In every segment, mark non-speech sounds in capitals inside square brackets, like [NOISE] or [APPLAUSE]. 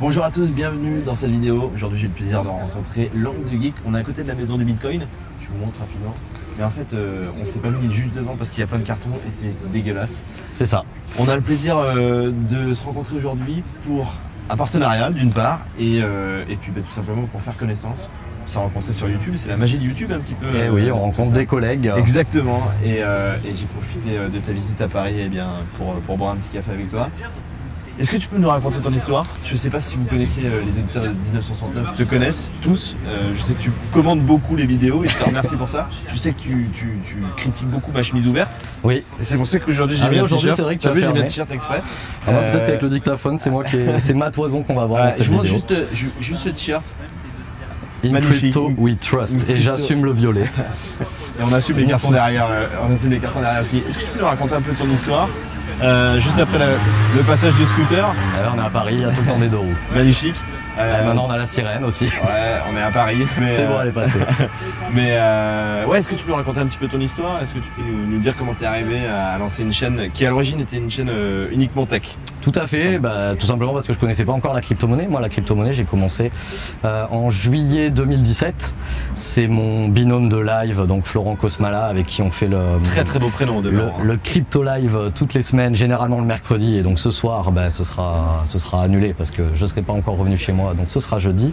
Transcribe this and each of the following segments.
Bonjour à tous, bienvenue dans cette vidéo. Aujourd'hui j'ai le plaisir de rencontrer Langue de Geek. On est à côté de la maison du Bitcoin. Je vous montre rapidement. Mais en fait, euh, on s'est pas mis juste devant parce qu'il y a plein de cartons et c'est dégueulasse. C'est ça. On a le plaisir euh, de se rencontrer aujourd'hui pour un partenariat d'une part et, euh, et puis bah, tout simplement pour faire connaissance. On s'est rencontré sur YouTube, c'est la magie de YouTube un petit peu. Et Eh oui, on rencontre des collègues. Exactement. Et, euh, et j'ai profité de ta visite à Paris eh bien, pour, pour boire un petit café avec toi. Est-ce que tu peux nous raconter ton histoire? Je sais pas si vous connaissez euh, les auditeurs de 1969, te connaissent tous. Euh, je sais que tu commandes beaucoup les vidéos et je te remercie pour ça. Je sais que tu, tu- tu critiques beaucoup ma chemise ouverte. Oui. Et c'est pour ça qu'aujourd'hui j'ai Ah mis oui, un aujourd'hui, t-shirt. c'est vrai que tu as vu, j'ai mis un t-shirt exprès. Ah Peut-être Euh, qu'avec le dictaphone, c'est moi qui c'est ma toison qu'on va voir ouais, dans cette je montre vidéo. juste, ju- juste ce t-shirt In magnifique. crypto, we trust. In Et j'assume le violet. et on assume les cartons derrière. euh, on assume les cartons derrière aussi. Est-ce que tu peux nous raconter un peu ton histoire Euh, Juste après la- le passage du scooter, Alors, on est à Paris, il y a tout le temps des deux roues. magnifique. Euh, Et maintenant, on a la sirène aussi. Ouais, on est à Paris. mais, C'est bon, euh, elle est passée. [LAUGHS] Mais euh, ouais, est-ce que tu peux nous raconter un petit peu ton histoire? Est-ce que tu peux nous, nous dire comment t'es arrivé à lancer une chaîne qui à l'origine était une chaîne euh, uniquement tech? Tout à fait, bah, tout simplement parce que je connaissais pas encore la crypto-monnaie. Moi, la crypto-monnaie, j'ai commencé euh, en juillet 2017. C'est mon binôme de live, donc Florent Cosmala, avec qui on fait le, Très très beau prénom de le, Laurent. le crypto live toutes les semaines, généralement le mercredi. Et donc ce soir, bah, ce sera, ce sera annulé parce que je serai pas encore revenu chez moi. Donc ce sera jeudi.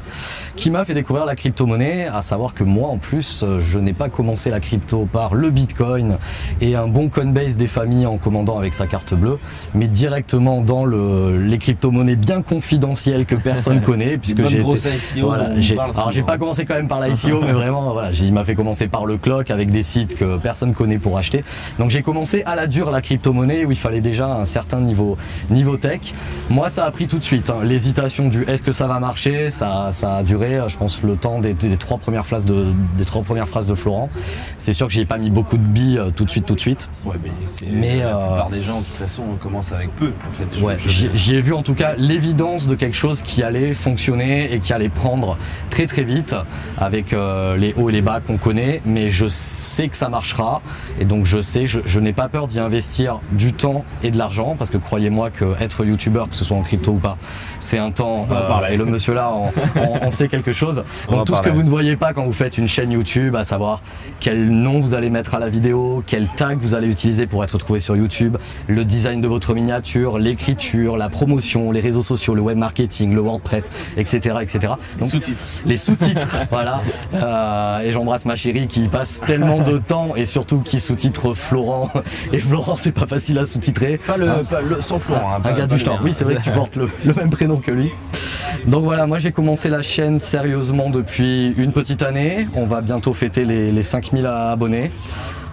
Qui m'a fait découvrir la crypto-monnaie, à savoir que moi, en plus, je n'ai pas commencé la crypto par le Bitcoin et un bon Coinbase des familles en commandant avec sa carte bleue, mais directement dans le, les crypto-monnaies bien confidentielles que personne [LAUGHS] connaît, puisque j'ai voilà, alors j'ai pas commencé quand même par la ICO, [LAUGHS] mais vraiment, voilà, il m'a fait commencer par le clock avec des sites que personne connaît pour acheter. Donc j'ai commencé à la dure la crypto-monnaie où il fallait déjà un certain niveau, niveau tech. Moi, ça a pris tout de suite. hein. L'hésitation du est-ce que ça va marcher, ça, ça a duré, euh, je pense, le temps des, des trois premières phrases de, des trois premières phrases de Florent. C'est sûr que j'ai pas mis beaucoup de billes euh, tout de suite, tout de suite. Ouais, mais, c'est- Mais, la euh, plupart des gens, de toute façon, on commence avec peu. En fait. Ouais, j'y ai vu en tout cas l'évidence de quelque chose qui allait fonctionner et qui allait prendre très très vite avec euh, les hauts et les bas qu'on connaît, mais je sais que ça marchera. Et donc je sais, je, je n'ai pas peur d'y investir du temps et de l'argent parce que croyez-moi que être youtubeur, que ce soit en crypto ou pas, c'est un temps euh, et le monsieur là en, en- en sait quelque chose. [LAUGHS] On Donc tout ce que vous ne voyez pas quand vous faites une chaîne YouTube, à savoir quel nom vous allez mettre à la vidéo, quel tag vous allez utiliser pour être retrouvé sur YouTube, le design de votre miniature, l'écriture, la promotion, les réseaux sociaux, le web marketing, le WordPress, etc., etc. Donc sous-titres. les sous-titres, [LAUGHS] voilà. Euh, et j'embrasse ma chérie qui passe tellement de temps et surtout qui sous-titre Florent. Et Florent, c'est pas facile à sous-titrer. Pas le, Hein pas le- sans Florent. hein, un gars du mien. Oui, c'est vrai que tu portes le, le même prénom que lui. Donc voilà, moi j'ai commencé la chaîne sérieusement depuis une petite année. On va bientôt fêter les, les 5000 abonnés.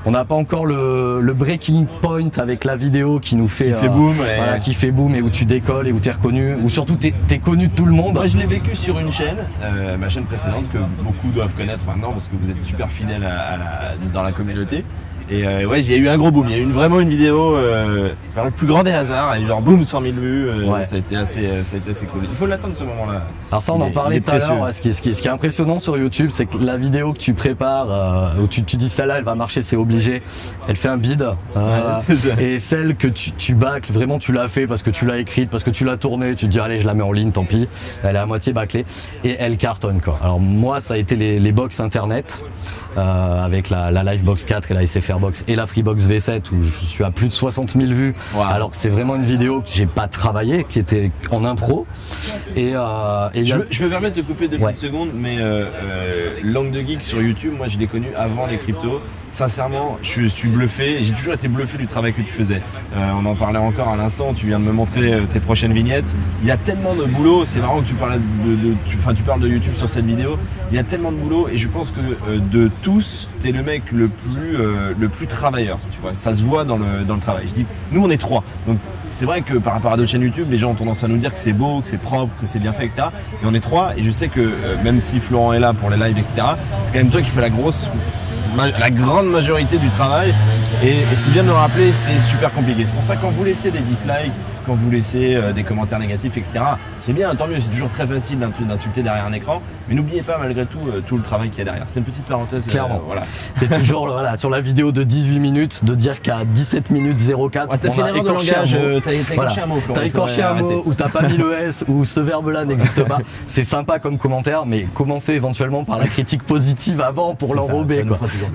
On n'a pas encore le, le breaking point avec la vidéo qui nous fait, fait boom, et- voilà, qui fait boom et où tu décolles et où tu es reconnu, ou surtout tu es, connu de tout le monde. Moi, je l'ai vécu sur une chaîne, euh, ma chaîne précédente, que beaucoup doivent connaître maintenant parce que vous êtes super fidèle à, à la- dans la communauté. Et euh, ouais, j'ai eu un gros boom. Il y a eu une- vraiment une vidéo, euh, le plus grand des hasards, et genre boum, 100 000 vues. euh, Ouais. Ça a été assez, euh, ça a été assez cool. Il faut l'attendre ce moment-là. Alors ça, on en parlait tout à l'heure. Ce qui, est, ce, qui est, ce qui est impressionnant sur YouTube, c'est que la vidéo que tu prépares, euh, où tu, tu dis celle-là, elle va marcher, c'est obligé. Elle fait un bid. euh, Ouais, ça. et celle que tu, tu bâcles, vraiment tu l'as fait parce que tu l'as écrite, parce que tu l'as tournée, tu te dis allez, je la mets en ligne, tant pis. Elle est à moitié bâclée et elle cartonne quoi. Alors moi, ça a été les, les box internet euh, avec la, la Livebox 4 et la SFR Et la Freebox V7 où je suis à plus de 60 000 vues. Wow. Alors que c'est vraiment une vidéo que j'ai pas travaillé, qui était en impro. Et, euh, et Je a- me, je me permets de te couper deux Ouais. petites secondes, mais euh, euh, Langue de Geek sur YouTube, moi je l'ai connu avant les cryptos. Sincèrement, je suis bluffé. J'ai toujours été bluffé du travail que tu faisais. Euh, on en parlait encore à l'instant. Tu viens de me montrer euh, tes prochaines vignettes. Il y a tellement de boulot. C'est marrant que tu parles de, tu, tu parles de YouTube sur cette vidéo. Il y a tellement de boulot et je pense que euh, de tous, t'es le mec le plus, le plus travailleur. Tu vois, ça se voit dans le, travail. Je dis, nous on est trois. Donc c'est vrai que par rapport à d'autres chaînes YouTube, les gens ont tendance à nous dire que c'est beau, que c'est propre, que c'est bien fait, etc. Et on est trois, et je sais que même si Florent est là pour les lives, etc., c'est quand même toi qui fais la grosse, la grande majorité du travail. Et, c'est bien de me rappeler, c'est super compliqué. C'est pour ça quand vous laissez des dislikes, quand vous laissez euh, des commentaires négatifs, etc. C'est bien, tant mieux, c'est toujours très facile d'insulter derrière un écran, mais n'oubliez pas malgré tout euh, tout le travail qu'il y a derrière. C'était une petite parenthèse. euh, Clairement. voilà. [LAUGHS] C'est toujours voilà, sur la vidéo de 18 minutes de dire qu'à 17 minutes 04, Ouais, t'as on fait a une erreur de écorché un mot. t'as- t'as écorché un mot, T'as écorché un mot ou t'as pas mis le S ou ce verbe-là [LAUGHS] n'existe pas. C'est sympa comme commentaire, mais commencez éventuellement par la critique positive avant pour l'enrober.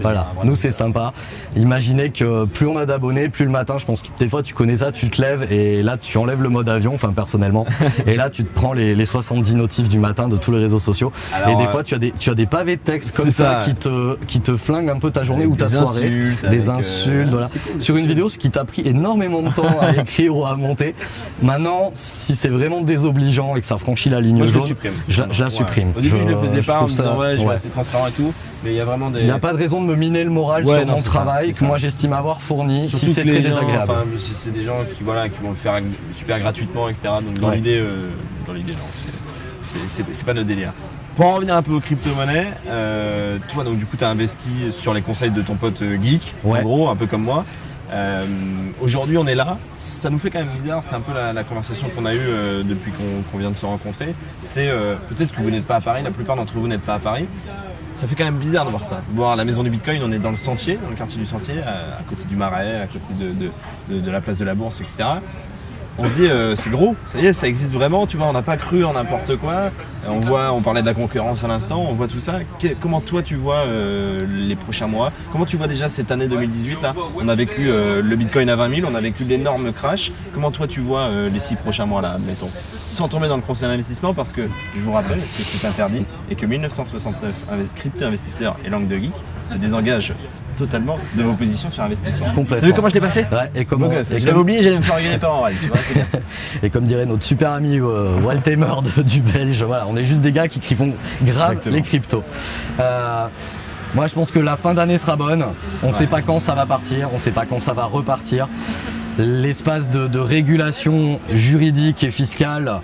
Voilà, nous c'est sympa. Imaginez que plus on a d'abonnés, plus le matin, je pense que des fois tu connais ça, tu te lèves et là tu enlèves le mode avion, enfin personnellement, et là tu te prends les, les 70 notifs du matin de tous les réseaux sociaux. Alors, et des euh, fois tu as des, tu as des pavés de texte comme ça, ça. qui te, qui te flinguent un peu ta journée Avec ou ta des soirée. insultes, des euh, insultes, voilà. cool, Sur une vidéo, ce qui t'a pris énormément de temps à [LAUGHS] écrire ou à monter. Maintenant, si c'est vraiment désobligeant et que ça franchit la ligne Moi, je jaune, supprime. je, la- je la Ouais. supprime. Au début, je, le faisais pas en me trouve ça- disant ouais, je vais ouais. rester transparent et tout, mais il y a vraiment des. Il n'y a pas de raison de me miner le moral Ouais, sur non, mon ça, travail que ça. moi j'estime avoir fourni Surtout si c'est très gens, désagréable. enfin, si c'est des gens qui, voilà, qui vont le faire super gratuitement, etc. Donc dans Ouais. l'idée, euh, dans l'idée, non, c'est- pas notre délire. Pour en revenir un peu aux crypto-monnaies, euh, toi donc du coup tu as investi sur les conseils de ton pote euh, geek, Ouais. en gros, un peu comme moi. Euh, Aujourd'hui on est là, ça nous fait quand même bizarre, c'est un peu la, conversation qu'on a eue euh, depuis qu'on vient de se rencontrer. C'est euh, peut-être que vous n'êtes pas à Paris, la plupart d'entre vous n'êtes pas à Paris. Ça fait quand même bizarre de voir ça. Voir la maison du Bitcoin, on est dans le sentier, dans le quartier du sentier, à, côté du Marais, à côté de- de- de la place de la Bourse, etc. On se dit, euh, c'est gros, ça y est, ça existe vraiment, tu vois, on n'a pas cru en n'importe quoi. Euh, On voit, on parlait de la concurrence à l'instant, on voit tout ça. Comment toi tu vois euh, les prochains mois? Comment tu vois déjà cette année 2018 là? On a vécu le Bitcoin à 20 000, on a vécu d'énormes crashs. Comment toi tu vois les six prochains mois là, admettons? Sans tomber dans le conseil d'investissement, parce que je vous rappelle que c'est interdit et que 1969, avec crypto-investisseurs et langue de geek, se désengage totalement de vos positions sur investissement. Complètement. T'as vu comment je l'ai passé? Ouais, et, comment, et, Je l'avais comme, oublié, j'allais me faire engueuler par tu vois, bien. [LAUGHS] et comme dirait notre super ami euh, Waltemer de- [LAUGHS] du Belge, voilà, on est juste des gars qui, qui font grave Exactement. les cryptos. Euh, moi je pense que la fin d'année sera bonne. On ne sait pas quand ça va partir, on ne sait pas quand ça va repartir. L'espace de, de régulation juridique et fiscale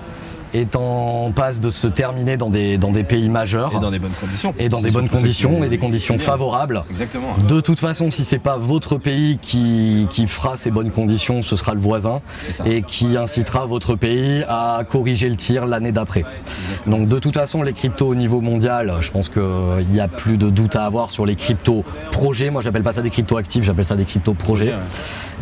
est en passe de se terminer dans des, dans des pays majeurs Et dans des bonnes conditions. et dans des bonnes conditions et des conditions favorables. Exactement. De toute façon, si c'est pas votre pays qui, qui fera ces bonnes conditions, ce sera le voisin et qui incitera votre pays à corriger le tir l'année d'après. Donc de toute façon, les cryptos au niveau mondial, je pense qu'il n'y a plus de doute à avoir sur les cryptos projets. Moi, j'appelle pas ça des cryptos actifs, j'appelle ça des cryptos projets.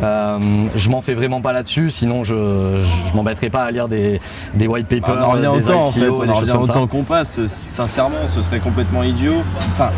Euh, je m'en fais vraiment pas là-dessus, sinon je, je, je m'embêterai pas à lire des, des white Ah, on en revient des au temps en fait, on en revient qu'on passe. Sincèrement, ce serait complètement idiot. Enfin,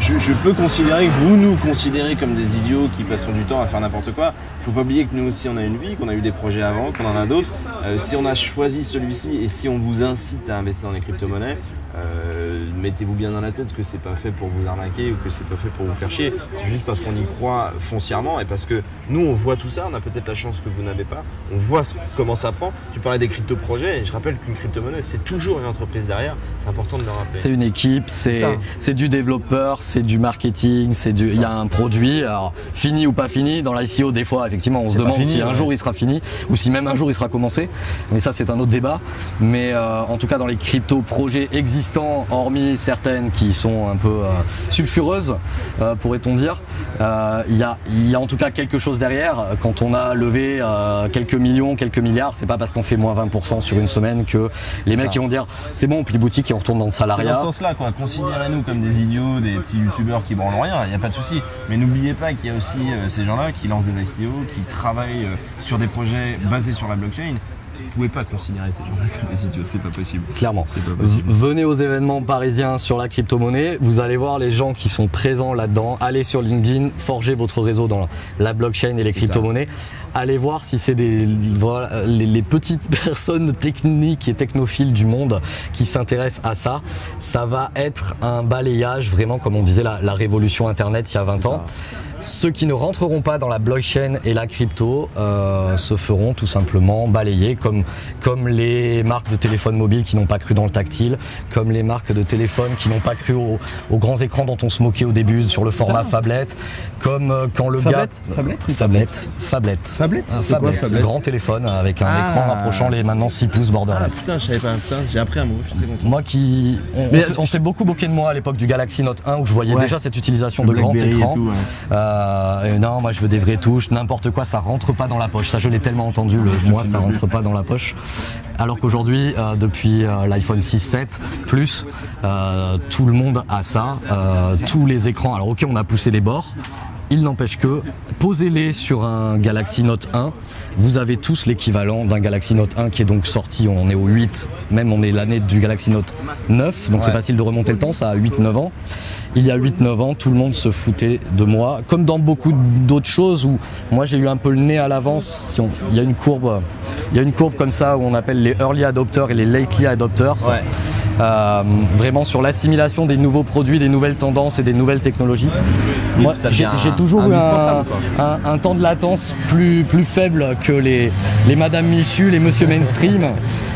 je, je peux considérer que vous nous considérez comme des idiots qui passons du temps à faire n'importe quoi. Faut pas oublier que nous aussi on a une vie, qu'on a eu des projets avant, qu'on en a d'autres. Euh, si on a choisi celui-ci et si on vous incite à investir dans les crypto-monnaies, euh, mettez-vous bien dans la tête que c'est pas fait pour vous arnaquer ou que c'est pas fait pour vous faire chier. C'est juste parce qu'on y croit foncièrement et parce que nous on voit tout ça, on a peut-être la chance que vous n'avez pas. On voit ce- comment ça prend. Tu parlais des crypto-projets et je rappelle qu'une crypto-monnaie c'est toujours une entreprise derrière. C'est important de le rappeler. C'est une équipe, C'est du développeur, c'est du marketing, c'est du il y a un produit, alors fini ou pas fini. Dans l'ICO, des fois, effectivement, on se demande fini, si un jour il sera fini ou si même un jour il sera commencé. Mais ça, c'est un autre débat. Mais euh, en tout cas, dans les crypto projets existants, hormis certaines qui sont un peu euh, sulfureuses, euh, pourrait-on dire, euh, il y a il y a en tout cas quelque chose derrière. Quand on a levé quelques millions, quelques milliards, c'est pas parce qu'on fait moins 20% sur une semaine que les mecs ça. qui vont dire c'est bon, on plie boutique et on retourne dans le C'est dans salariat. ce sens-là, quoi. Considérez-nous comme des idiots, des petits youtubeurs qui branlent rien, il n'y a pas de souci. Mais n'oubliez pas qu'il y a aussi ces gens-là qui lancent des ICO, qui travaillent sur des projets basés sur la blockchain. Vous pouvez pas considérer ces gens-là comme des idiots, c'est pas possible. Clairement. Pas possible. Venez aux événements parisiens sur la crypto-monnaie, vous allez voir les gens qui sont présents là-dedans. Allez sur LinkedIn, forgez votre réseau dans la blockchain et les crypto-monnaies. Allez voir si c'est des voilà, les, les petites [LAUGHS] personnes techniques et technophiles du monde qui s'intéressent à ça. Ça va être un balayage, vraiment comme on disait la, la révolution Internet il y a 20 ans. Ceux qui ne rentreront pas dans la blockchain et la crypto euh, se feront tout simplement balayer, comme, comme les marques de téléphone mobile qui n'ont pas cru dans le tactile, comme les marques de téléphone qui n'ont pas cru aux, aux grands écrans dont on se moquait au début sur le format phablette, comme euh, quand le Phablette gars... Un quoi, phablette, phablette grand téléphone avec un Ah. écran rapprochant les maintenant 6 pouces Ah borderless. putain, je savais pas, putain, j'ai appris un mot, je suis très content. Moi qui. On, s'est- beaucoup moqué de moi à l'époque du Galaxy Note 1 où je voyais Ouais. déjà cette utilisation de grand et écran. tout, ouais. Euh, Euh, non, moi je veux des vraies touches, n'importe quoi, ça rentre pas dans la poche. Ça, je l'ai tellement entendu, le moi ça rentre pas dans la poche. Alors qu'aujourd'hui, euh, depuis euh, l'iPhone 6, 7 plus, euh, tout le monde a ça. Euh, tous les écrans. Alors ok, on a poussé les bords. Il n'empêche que, posez-les sur un Galaxy Note 1, vous avez tous l'équivalent d'un Galaxy Note 1 qui est donc sorti, on est au 8, même on est l'année du Galaxy Note 9, donc c'est facile de remonter le temps, ça a 8-9 ans. Il y a 8-9 ans, tout le monde se foutait de moi, comme dans beaucoup d'autres choses où moi j'ai eu un peu le nez à l'avance. Si on- il y a une courbe, il y a une courbe comme ça où on appelle les early adopters et les lately adopters. Ouais. Euh, vraiment sur l'assimilation des nouveaux produits, des nouvelles tendances et des nouvelles technologies. Moi, j'ai toujours eu un, indispensable, un- un temps de latence plus, plus faible que les, les Madame Michu, les Monsieur Mainstream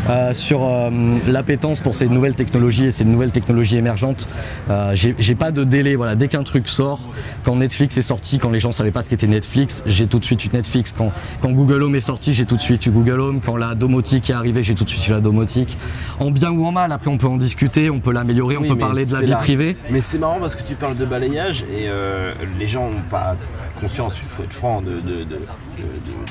euh, sur euh, l'appétence pour ces nouvelles technologies et ces nouvelles technologies émergentes. Euh, j'ai pas de délai. Voilà, dès qu'un truc sort, quand Netflix est sorti, quand les gens savaient pas ce qu'était Netflix, j'ai tout de suite eu Netflix. Quand, quand Google Home est sorti, j'ai tout de suite eu Google Home. Quand la domotique est arrivée, j'ai tout de suite eu la domotique. En bien ou en mal, après on peut en discuter, on peut l'améliorer, on peut parler de la vie privée. Mais c'est marrant parce que tu parles de balayage et les gens n'ont pas conscience, il faut être franc, de, de- de-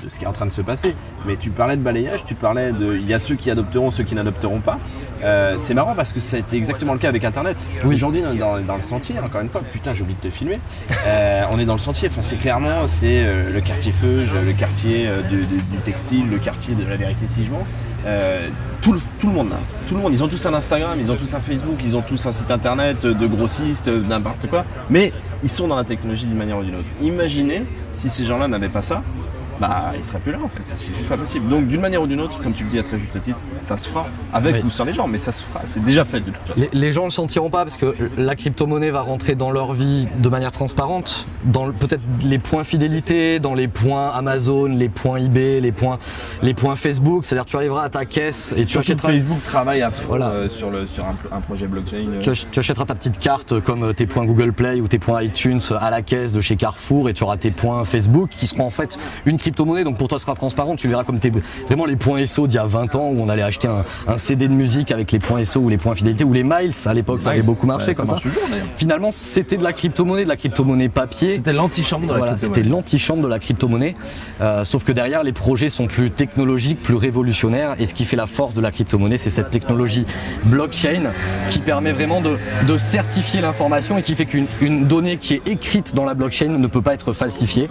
ce qui est en train de se passer. Mais tu parlais de balayage, tu parlais de. Il y a ceux qui adopteront, ceux qui n'adopteront pas. Euh, c'est marrant parce que été exactement le cas avec Internet. Oui. Aujourd'hui, on est dans, dans le sentier, encore une fois, putain, j'ai oublié de te filmer. Euh, on est dans le sentier, enfin, c'est clairement c'est euh, le quartier Feuge, le quartier du, du- du textile, le quartier de la vérité si je mens. Euh, tout, le, monde là, tout le monde, ils ont tous un Instagram, ils ont tous un Facebook, ils ont tous un site internet de grossistes, euh, n'importe quoi, mais ils sont dans la technologie d'une manière ou d'une autre. Imaginez si ces gens-là n'avaient pas ça, bah ils seraient plus là en fait, c'est juste pas possible. Donc d'une manière ou d'une autre, comme tu le dis à très juste titre, ça se fera avec Oui. ou sans les gens, mais ça se fera, c'est déjà fait de toute façon. Les, les gens ne le sentiront pas parce que la crypto-monnaie va rentrer dans leur vie de manière transparente, dans peut-être les points fidélité, dans les points Amazon, les points eBay, les points, les points Facebook. C'est-à-dire tu arriveras à ta caisse et tu achèteras, Facebook travaille à fond Voilà. euh, sur, le, sur un, un projet blockchain. euh. tu, ach- tu achèteras ta petite carte comme tes points Google Play ou tes points iTunes à la caisse de chez Carrefour et tu auras tes points Facebook qui seront en fait une crypto-monnaie. Donc pour toi, ce sera transparent. Tu verras comme tes, vraiment les points SO d'il y a 20 ans où on allait acheter un, un CD de musique avec les points SO ou les points fidélité ou les miles. À l'époque, ça avait beaucoup marché comme ça. toujours. Finalement, c'était de la crypto-monnaie, de la crypto-monnaie papier. C'était l'antichambre de la Voilà, c'était l'antichambre de la crypto-monnaie. Euh, sauf que derrière, les projets sont plus technologiques, plus révolutionnaires. Et ce qui fait la force de la crypto-monnaie, c'est cette technologie blockchain qui permet vraiment de, de certifier l'information et qui fait qu'une une donnée qui est écrite dans la blockchain ne peut pas être falsifiée.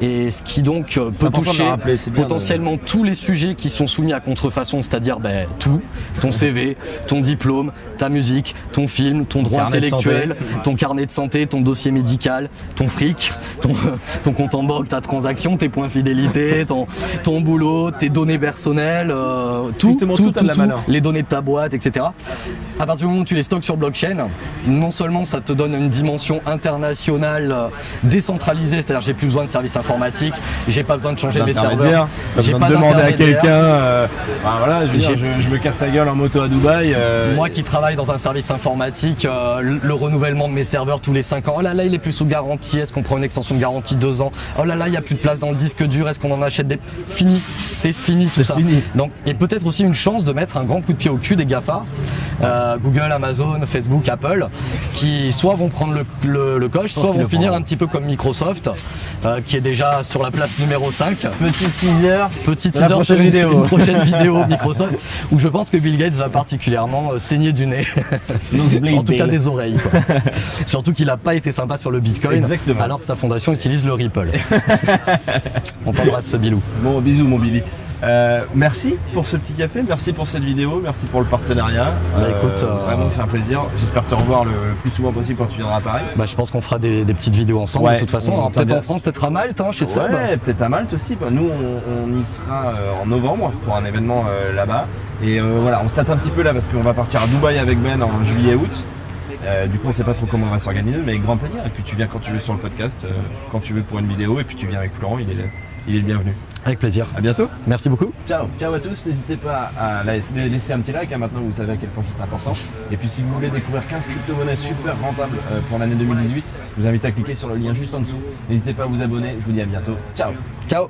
Et ce qui donc peut toucher rappeler, de- potentiellement tous les sujets qui sont soumis à contrefaçon, c'est-à-dire ben, tout, ton CV, ton diplôme, ta musique, ton film, ton droit intellectuel, ton carnet de santé, ton dossier médical, ton fric, ton, [LAUGHS] ton compte en banque, ta transaction, tes points fidélité, ton, ton boulot, tes données personnelles, euh, tout, les données de ta boîte, etc. À partir du moment où tu les stockes sur blockchain, non seulement ça te donne une dimension internationale euh, décentralisée, c'est-à-dire j'ai plus besoin de services informatiques, j'ai pas besoin de changer mes serveurs, j'ai pas de demander à quelqu'un. euh, voilà, je, veux dire, J'ai- je, je me casse la gueule en moto à Dubaï. euh, Moi qui travaille dans un service informatique, euh, le- le renouvellement de mes serveurs tous les 5 ans. Oh là là, il est plus sous garantie. Est-ce qu'on prend une extension de garantie 2 ans? Oh là là, il n'y a plus de place dans le disque dur. Est-ce qu'on en achète des? Fini. C'est fini tout ça. fini. Donc, et peut-être aussi une chance de mettre un grand coup de pied au cul des GAFA, Google, Amazon, Facebook, Apple, qui soit vont prendre le, le- le coche, soit vont finir un petit peu comme Microsoft, qui est déjà sur la place numéro 5. Petit teaser. Petit teaser prochaine sur une, vidéo. une prochaine [LAUGHS] vidéo Microsoft où je pense que Bill Gates va particulièrement euh, saigner du nez. en tout cas des oreilles. quoi. [LAUGHS] Surtout qu'il n'a pas été sympa sur le Bitcoin Exactement. alors que sa fondation utilise le Ripple. [LAUGHS] On t'embrasse ce bilou. Bon, bisous mon Billy. Euh, merci pour ce petit café, merci pour cette vidéo, merci pour le partenariat. Bah, écoute, euh, Vraiment, c'est un plaisir. J'espère te revoir le plus souvent possible quand tu viendras à Paris. Bah, je pense qu'on fera des, des petites vidéos ensemble Ouais, de toute façon. peut-être en France, peut-être à Malte, hein, chez Seb. Ouais, peut-être à Malte aussi. Bah, nous, on, on y sera euh, en novembre pour un événement euh, là-bas. Et euh, voilà, on se tâte un petit peu là parce qu'on va partir à Dubaï avec Ben en juillet-août. Euh, du coup, on sait pas trop comment on va s'organiser, mais avec grand plaisir. Et puis tu viens quand tu veux sur le podcast, euh, quand tu veux pour une vidéo, et puis tu viens avec Florent, il est, il est le bienvenu. Avec plaisir. À bientôt. Merci beaucoup. Ciao, ciao à tous. N'hésitez pas à laisser un petit like. hein, maintenant, vous savez à quel point c'est important. Et puis, si vous voulez découvrir 15 crypto-monnaies super rentables euh, pour l'année 2018, je vous invite à cliquer sur le lien juste en dessous. N'hésitez pas à vous abonner. Je vous dis à bientôt. Ciao. Ciao.